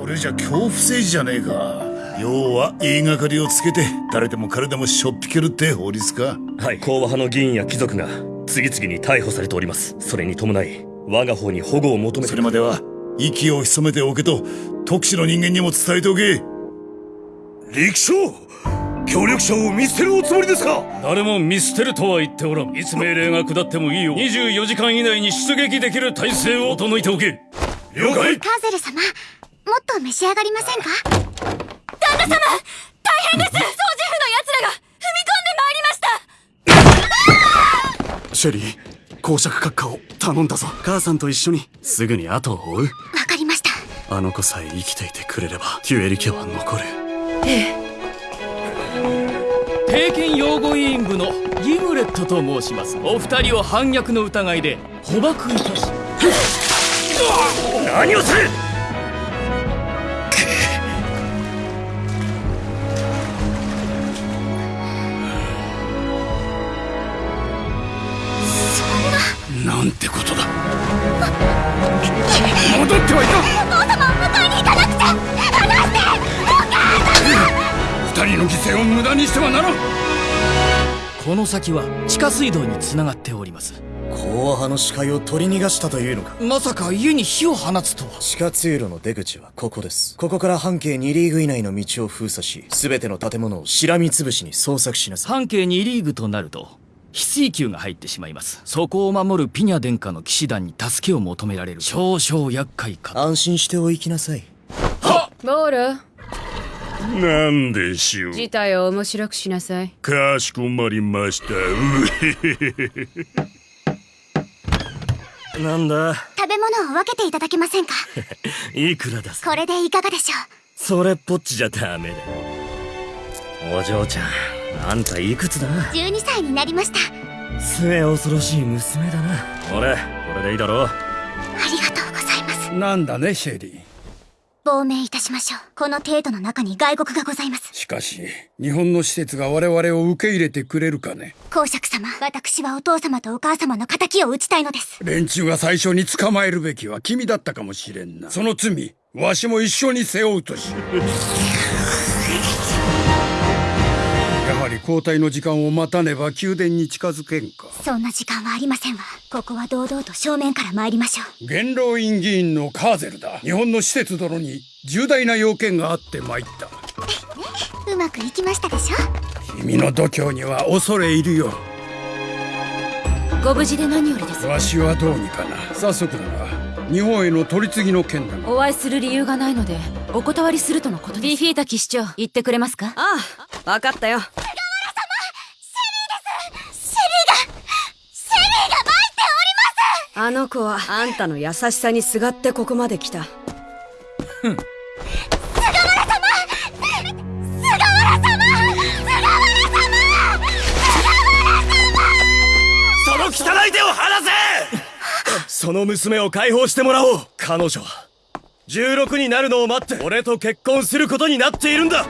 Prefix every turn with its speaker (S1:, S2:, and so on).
S1: これじゃ恐怖政治じゃねえか。要は言いがかりをつけて誰でも彼でもしょっぴけるって法律か。
S2: はい。講和派の議員や貴族が次々に逮捕されております。それに伴い我が方に保護を求めて。
S1: それまでは息を潜めておけと特使の人間にも伝えておけ。
S3: 力将協力者を見捨てるおつもりですか？
S4: 誰も見捨てるとは言っておらん。いつ命令が下ってもいいよ24時間以内に出撃できる体制を整えておけ。
S3: 了解。
S5: カーゼル様もっと召し上がりませんか？
S6: 旦那様大変です！掃除婦の奴らが踏み込んでまいりました！
S7: シェリー公爵閣下を頼んだぞ。母さんと一緒に。すぐに後を追う。
S5: わかりました。
S7: あの子さえ生きていてくれればテュエリ家は残る。
S6: ええ。
S4: 帝拳擁護委員部のギムレットと申します。お二人を反逆の疑いで捕獲いたし。
S2: 何をする
S3: なんてことだ。戻ってはいか
S5: お父様迎えに行かなくちゃ。離して。
S3: 二人の犠牲を無駄にしてはならん。
S4: この先は地下水道につながっております。
S8: 講和派の視界を取り逃がしたというのか。
S4: まさか家に火を放つとは。
S8: 地下通路の出口はここです。ここから半径2リーグ以内の道を封鎖し全ての建物をしらみつぶしに捜索しなさい。
S4: 半径2リーグとなると翡翠球が入ってしまいます。そこを守るピニャ殿下の騎士団に助けを求められる。少々厄介かと。
S8: 安心してお行きなさい。
S6: ボール。
S3: なんでしょう。
S6: 事態を面白くしなさい。
S3: かしこまりました。うへへへ
S2: なんだ？
S5: 食べ物を分けていただけませんか？
S2: いくらだ
S5: これでいかがでしょ
S2: それっぽっちじゃダメだ。お嬢ちゃんあんたいくつだ？
S5: う12歳になりました。
S2: 末恐ろしい娘だな。俺これでいいだろ
S5: ありがとうございます。
S3: なんだねシェリー。
S5: 亡命いたしましょう。この程度の中に外国がございます。
S3: しかし日本の施設が我々を受け入れてくれるかね。
S5: 公爵様私はお父様とお母様の仇を討ちたいのです。
S3: 連中が最初に捕まえるべきは君だったかもしれんな。その罪わしも一緒に背負うとし 交代の時間を待たねば宮殿に近づけんか。
S5: そんな時間はありませんわ。ここは堂々と正面から参りましょう。
S3: 元老院議員のカーゼルだ。日本の施設殿に重大な要件があって参った。
S5: うまくいきましたでしょ？
S3: 君の度胸には恐れ入るよ。
S6: ご無事で何よりです。
S3: わしはどうにかな。早速だが日本への取り次ぎの件だが
S6: お会いする理由がないのでお断りするとのことです。ビフィータ騎士長言ってくれますか？ああ分かったよ
S5: シェリーがシェリーが参っており
S6: あの子は。あんたの優しさにすがってここまで来た。
S2: その汚い手を離せ！その娘を解放してもらおう。彼女は。16になるのを待って俺と結婚することになっているんだ